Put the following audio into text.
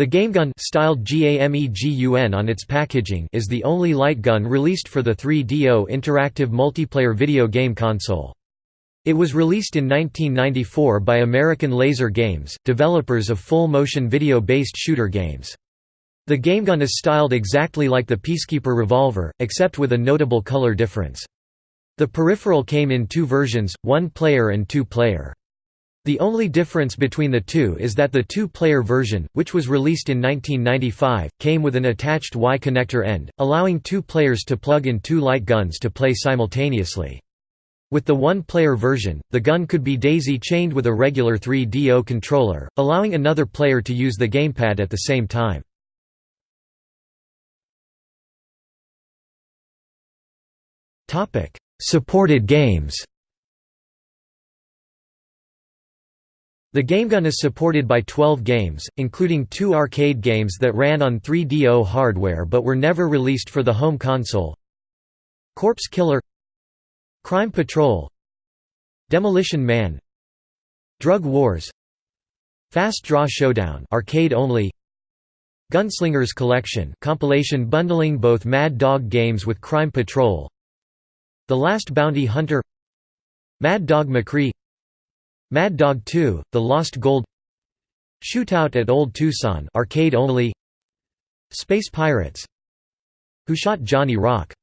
The GameGun styled GAMEGUN on its packaging is the only light gun released for the 3DO interactive multiplayer video game console. It was released in 1994 by American Laser Games, developers of full-motion video-based shooter games. The GameGun is styled exactly like the Peacemaker revolver, except with a notable color difference. The peripheral came in two versions, one-player and two-player. The only difference between the two is that the two-player version, which was released in 1995, came with an attached Y connector end, allowing two players to plug in two light guns to play simultaneously. With the one-player version, the gun could be daisy-chained with a regular 3DO controller, allowing another player to use the gamepad at the same time. Supported games The GameGun is supported by 12 games, including two arcade games that ran on 3DO hardware but were never released for the home console. Corpse Killer Crime Patrol Demolition Man Drug Wars Fast Draw Showdown arcade only Gunslingers Collection compilation bundling both Mad Dog games with Crime Patrol The Last Bounty Hunter Mad Dog McCree Mad Dog 2: The Lost Gold Shootout at Old Tucson arcade only Space Pirates Who Shot Johnny Rock